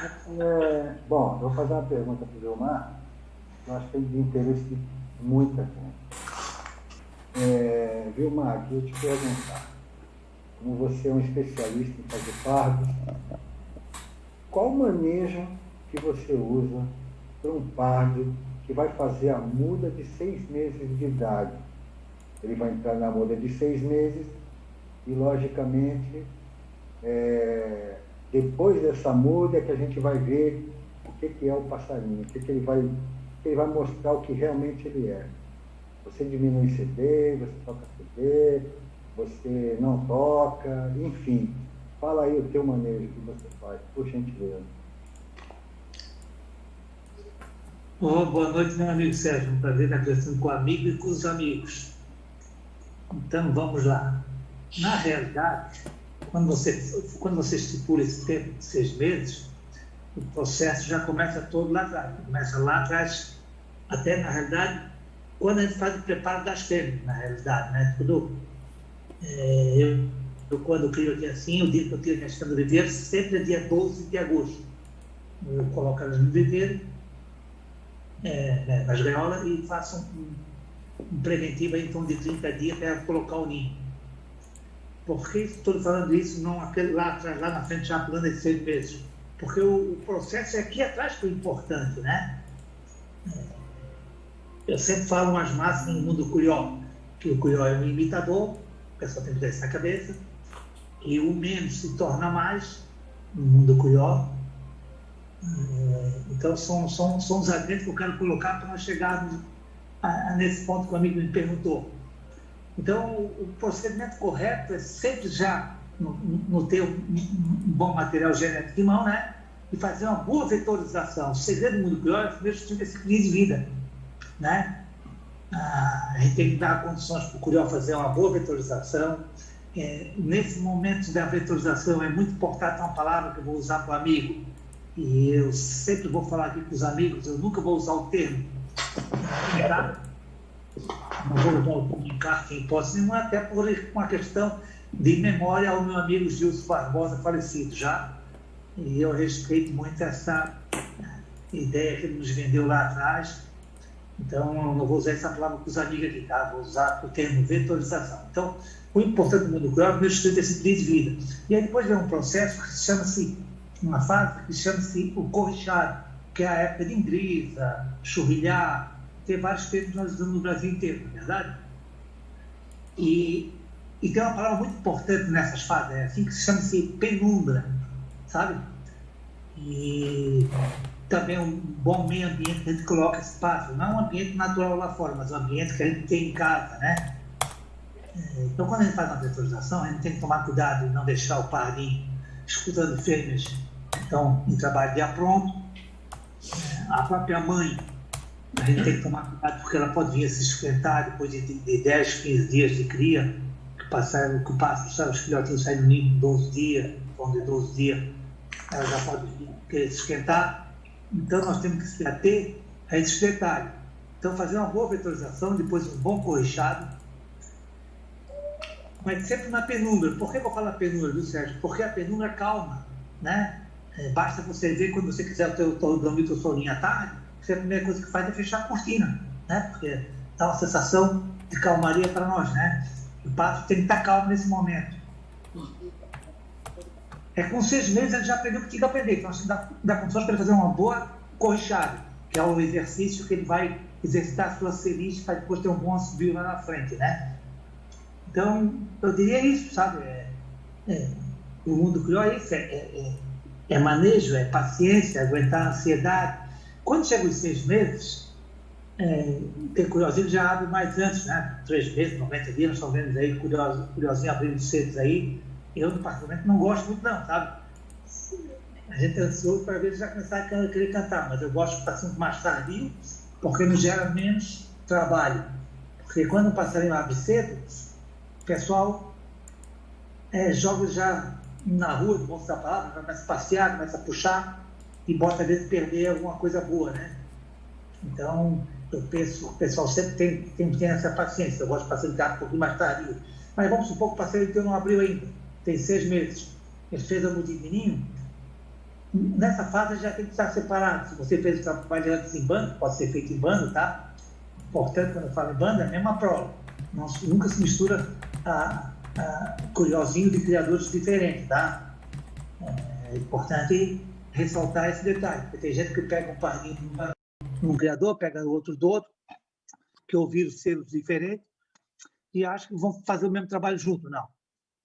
É, bom, eu vou fazer uma pergunta para o Vilmar, que eu acho que é de interesse de muita gente. É, Vilmar, eu te perguntar, como você é um especialista em fazer pardos, qual manejo que você usa para um pardo que vai fazer a muda de seis meses de idade? Ele vai entrar na muda de seis meses e, logicamente, é, depois dessa muda é que a gente vai ver o que, que é o passarinho, o que, que ele vai, ele vai mostrar o que realmente ele é. Você diminui CD, você toca CD, você não toca, enfim. Fala aí o teu manejo que você faz, por gentileza. Oh, boa noite, meu amigo Sérgio. Um prazer estar conversando com o amigo e com os amigos. Então, vamos lá. Na realidade, quando você, quando você estipula esse tempo de seis meses, o processo já começa todo lá atrás. Começa lá atrás, até na realidade, quando a gente faz o preparo das fêmeas, na realidade, né? Tudo, é, eu, eu, quando crio aqui assim, o dia que eu tiro minhas fêmeas no viveiro, sempre é dia 12 de agosto. Eu coloco elas no viveiro, é, né, nas gaiolas, e faço um, um preventivo aí, então, de 30 dias para colocar o ninho. Por que estou falando isso, não aquele lá atrás, lá na frente, já pulando esses seis meses? Porque o, o, processo é aqui atrás que é importante, né? É. Eu sempre falo umas máximas no mundo curió, que o curió é um imitador, o pessoal tem que ter isso na cabeça, e o menos se torna mais no mundo curió. É, então, são, são, são os agentes que eu quero colocar para nós chegarmos a, a, nesse ponto que o amigo me perguntou. Então, o procedimento correto é sempre já no, no ter um, bom material genético em mão, né? E fazer uma boa vetorização. O segredo do mundo pior é primeiro ter esse crise de vida, né? Ah, a gente tem que dar condições para o curió fazer uma boa vetorização. É, nesse momento da vetorização é muito importante uma palavra que eu vou usar para o amigo, e eu sempre vou falar aqui com os amigos, eu nunca vou usar o termo tá? Não vou comunicar em hipótese nenhuma, até por uma questão de memória ao meu amigo Gilson Barbosa, falecido já. E eu respeito muito essa ideia que ele nos vendeu lá atrás. Então, eu não vou usar essa palavra com os amigos aqui, tá? Vou usar o termo vetorização. Então, o importante do mundo rural é o meu estudo desse de vida. E aí depois vem um processo que chama-se, uma fase que chama-se o corrichado, que é a época de ingrisa, churrilhar, ter vários termos nós usamos no Brasil inteiro, não é verdade? E, e tem uma palavra muito importante nessas fases, é assim que se chama-se penumbra, sabe? E também um bom meio ambiente que a gente coloca espaço, não um ambiente natural lá fora, mas um ambiente que a gente tem em casa, né? É, então, quando a gente faz uma vetorização, a gente tem que tomar cuidado e não deixar o parinho escutando fêmeas então, em trabalho de apronto. É, a própria mãe a gente tem que tomar cuidado porque ela pode vir a se esquentar depois de, de 10, 15 dias de cria, que passaram, que passam, os filhotinhos saem do ninho em 12 dias, vão de 12 dias, ela já pode querer se esquentar. Então nós temos que se ater a esses detalhes. Então fazer uma boa vetorização, depois um bom corrichado, mas sempre na penumbra. Por que eu falar penumbra, viu, Sérgio? Porque a penumbra calma, né? É, basta você ver quando você quiser dormir o teu soninho à tarde, a primeira coisa que faz é fechar a cortina, né? Porque dá uma sensação de calmaria para nós, né? O pato tem que estar calmo nesse momento. É com seis meses ele já aprendeu o que tinha que aprender. Então, dá, dá condições para ele fazer uma boa corrichada, que é o exercício que ele vai exercitar a sua ceriste para depois ter um bom subir lá na frente, né? Então, eu diria isso, sabe? É, é, o mundo criou isso, é, é, é manejo, é paciência, aguentar a ansiedade, quando chega os seis meses, é, tem curiosinho já abre mais antes, né? Três meses, 90 dias, nós estamos vendo aí curioso, curiosinho abrindo cedo aí. Eu, particularmente, não gosto muito, não, sabe? A gente é ansioso para ver já começar a querer cantar, mas eu gosto de sempre mais tardio, porque nos gera menos trabalho. Porque quando o passarinho abre cedo, o pessoal é, joga já na rua, no bom da palavra, começa a passear, começa a puxar, e bota às vezes perder alguma coisa boa, né? Então, eu penso, o pessoal sempre tem, tem, tem essa paciência, eu gosto de facilitar um pouquinho mais tarde. Mas vamos supor que o parceiro então não abriu ainda, tem seis meses. Ele fez a mudinha de ninho, nessa fase já tem que estar separado. Se você fez o trabalho antes em banda, pode ser feito em banda, tá? Importante quando eu falo em banda, é a mesma prova. Não, nunca se mistura a, a curiosinho de criadores diferentes, tá? É importante ressaltar esse detalhe, porque tem gente que pega um pardinho de um criador, pega outro do outro, que ouviram selos diferentes e acham que vão fazer o mesmo trabalho junto. Não.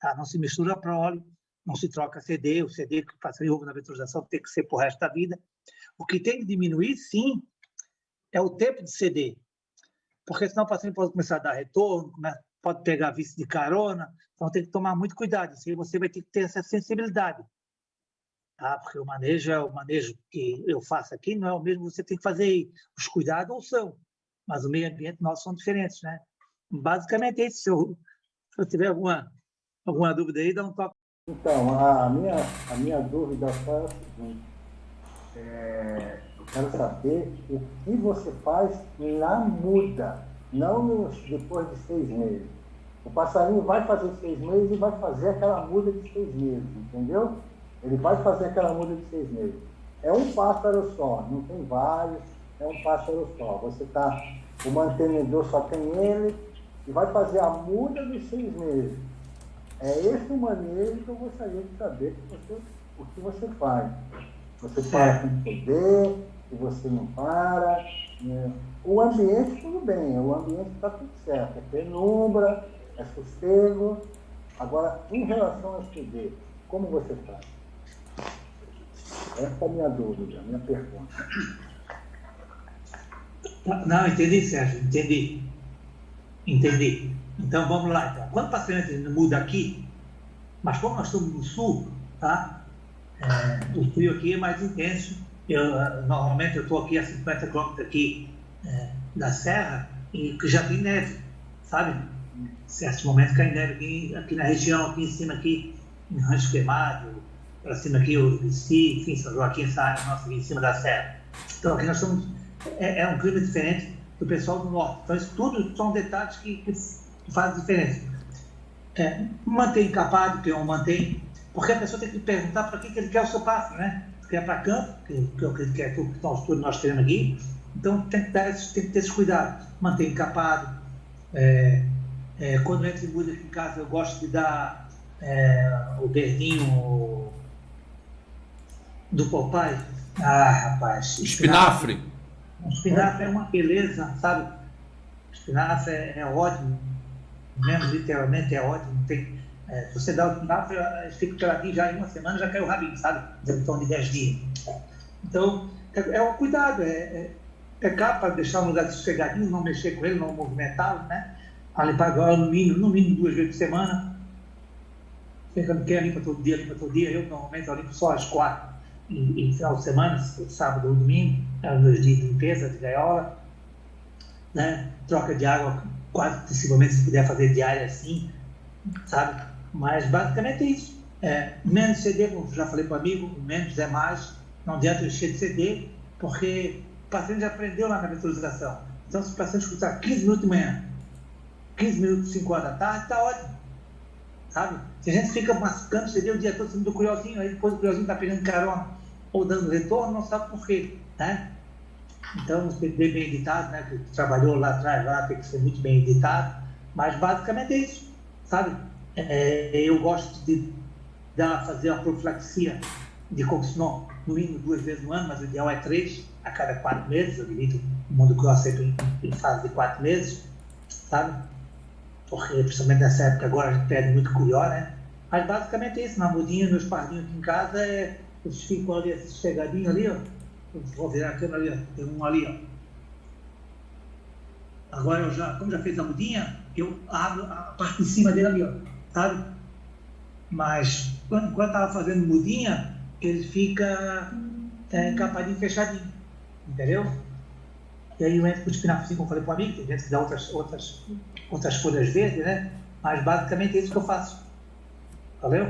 Tá? Não se mistura prole, não se troca CD, o CD que passa ovo na vetorização tem que ser o resto da vida. O que tem que diminuir, sim, é o tempo de CD, porque senão o paciente pode começar a dar retorno, pode pegar vício de carona, então tem que tomar muito cuidado, aí você vai ter que ter essa sensibilidade, tá? porque o manejo é o manejo que eu faço aqui, não é o mesmo que você tem que fazer aí. Os cuidados são, mas o meio ambiente nosso são diferentes, né? Basicamente é isso, se eu, se eu tiver alguma, alguma dúvida aí, dá um toque. Então, a minha, a minha dúvida é o seguinte, é, eu quero saber o que você faz na muda, não nos, depois de seis meses. O passarinho vai fazer seis meses e vai fazer aquela muda de seis meses, entendeu? Ele vai fazer aquela muda de seis meses. É um pássaro só, não tem vários, é um pássaro só. Você tá, o mantenedor só tem ele e vai fazer a muda dos seis meses. É esse o manejo que eu gostaria de saber que você, o que você faz. Você para com poder, se você não para. Né? O ambiente, tudo bem, o ambiente está tudo certo. É penumbra, é sossego. Agora, em relação ao CD, como você faz? Essa é a minha dúvida, a minha pergunta. Não, entendi, Sérgio, entendi. Entendi. Então vamos lá. Então. Quando o paciente muda aqui, mas como nós estamos no sul, tá? É, o frio aqui é mais intenso. Eu, normalmente eu estou aqui a 50 quilômetros aqui é, da serra e já tem neve, sabe? Certos momentos cai neve aqui, aqui na região, aqui em cima, aqui em Rancho Queimado, para cima aqui o Recife, enfim, São Joaquim, área nossa aqui em cima da serra. Então aqui nós estamos, é, é um clima diferente do pessoal do norte. Então isso tudo são detalhes que, que fazem diferença. É, mantém encapado, que eu mantém, porque a pessoa tem que perguntar para que, que ele quer o seu pássaro, né? Se quer para campo, que, que é o que ele quer, que estão os nós temos aqui, então tem que, tem que ter esse cuidado. Manter encapado. É, é, quando entra em muda aqui em casa, eu gosto de dar é, o verdinho do papai. Ah, rapaz. Espinafre. espinafre. O espinafre é uma beleza, sabe? Espinafre é, é ótimo, mesmo literalmente é ótimo. Tem, é, se você dá o espinafre, fica peladinho já em uma semana, já caiu o rabinho, sabe? Em torno de 10 dias. Então, é, é um cuidado, é, é, é capa deixar um lugar sossegadinho, não mexer com ele, não movimentá-lo, né? A limpar agora no mínimo, no mínimo duas vezes por semana. Você não quer limpa todo dia, limpa todo dia. Eu normalmente eu limpo só às quatro em, em final de semana, sábado ou domingo, os meus dias de limpeza de gaiola, né? troca de água quase possivelmente se puder fazer diária assim, sabe? Mas basicamente é isso. É, menos CD, como já falei para o amigo, menos é mais, não adianta encher de CD, porque o paciente já aprendeu lá na vetorização. Então, se o paciente escutar 15 minutos de manhã, 15 minutos, 5 horas da tarde, está ótimo. Sabe? Se a gente fica mascando CD o dia todo, sendo do curiosinho, aí depois o curiosinho está pegando carona ou dando retorno, não sabe por quê. Né? Então, bem editado, né, que trabalhou lá atrás, lá tem que ser muito bem editado, mas basicamente é isso, sabe? É, eu gosto de dar, fazer a profilaxia de Coxnon no mínimo duas vezes no ano, mas o ideal é três, a cada quatro meses, eu divido o mundo que eu aceito em fase de quatro meses, sabe? Porque, principalmente nessa época agora, a gente perde muito curió, né? Mas basicamente é isso, na mudinha, meus pardinhos aqui em casa, é, eles ficam ali, chegadinhos ali, ó, Vou virar a câmera ali, ó. tem um ali, ó. Agora eu já, como já fez a mudinha, eu abro a parte de cima dele ali, ó, sabe? Mas quando, quando tava fazendo mudinha, ele fica é, encapadinho, fechadinho, entendeu? E aí eu entro com o espinafre, como eu falei para o amigo, tem gente que dá outras, outras, outras folhas verdes, né? Mas basicamente é isso que eu faço. Valeu?